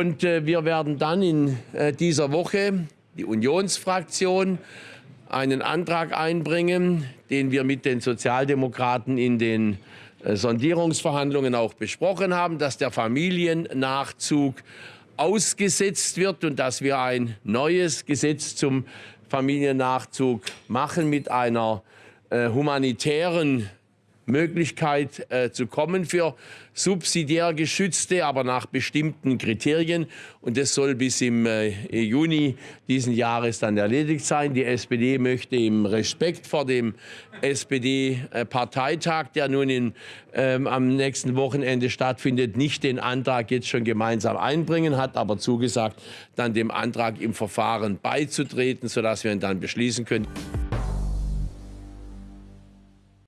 Und äh, wir werden dann in äh, dieser Woche, die Unionsfraktion, einen Antrag einbringen, den wir mit den Sozialdemokraten in den äh, Sondierungsverhandlungen auch besprochen haben, dass der Familiennachzug ausgesetzt wird und dass wir ein neues Gesetz zum Familiennachzug machen mit einer äh, humanitären Möglichkeit äh, zu kommen für subsidiär geschützte, aber nach bestimmten Kriterien. Und das soll bis im äh, Juni diesen Jahres dann erledigt sein. Die SPD möchte im Respekt vor dem SPD-Parteitag, der nun in, ähm, am nächsten Wochenende stattfindet, nicht den Antrag jetzt schon gemeinsam einbringen, hat aber zugesagt, dann dem Antrag im Verfahren beizutreten, sodass wir ihn dann beschließen können.